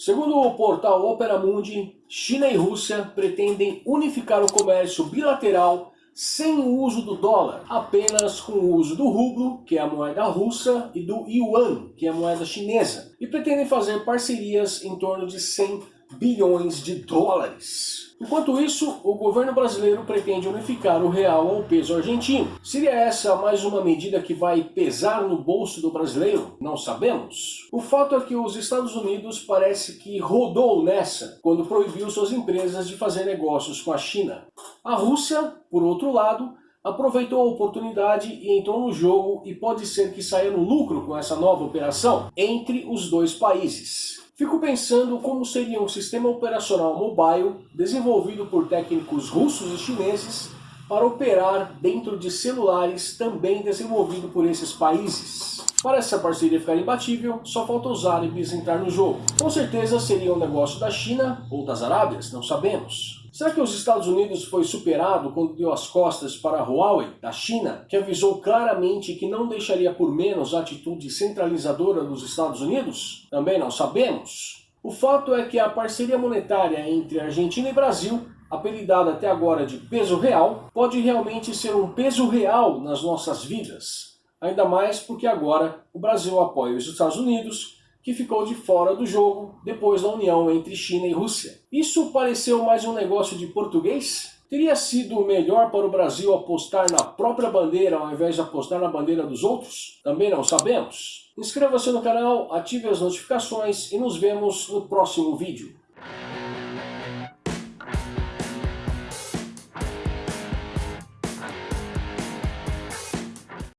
Segundo o portal Opera Mundi, China e Rússia pretendem unificar o comércio bilateral sem o uso do dólar, apenas com o uso do rublo, que é a moeda russa, e do yuan, que é a moeda chinesa, e pretendem fazer parcerias em torno de 100 bilhões de dólares. Enquanto isso, o governo brasileiro pretende unificar o real ao peso argentino. Seria essa mais uma medida que vai pesar no bolso do brasileiro? Não sabemos. O fato é que os Estados Unidos parece que rodou nessa quando proibiu suas empresas de fazer negócios com a China. A Rússia, por outro lado, aproveitou a oportunidade e entrou no jogo e pode ser que saia no lucro com essa nova operação entre os dois países. Fico pensando como seria um sistema operacional mobile desenvolvido por técnicos russos e chineses para operar dentro de celulares também desenvolvido por esses países. Para essa parceria ficar imbatível, só falta os árabes entrar no jogo. Com certeza seria um negócio da China ou das Arábias, não sabemos. Será que os Estados Unidos foi superado quando deu as costas para a Huawei, da China, que avisou claramente que não deixaria por menos a atitude centralizadora dos Estados Unidos? Também não sabemos. O fato é que a parceria monetária entre Argentina e Brasil, apelidada até agora de peso real, pode realmente ser um peso real nas nossas vidas. Ainda mais porque agora o Brasil apoia os Estados Unidos que ficou de fora do jogo depois da união entre China e Rússia. Isso pareceu mais um negócio de português? Teria sido melhor para o Brasil apostar na própria bandeira ao invés de apostar na bandeira dos outros? Também não sabemos. Inscreva-se no canal, ative as notificações e nos vemos no próximo vídeo.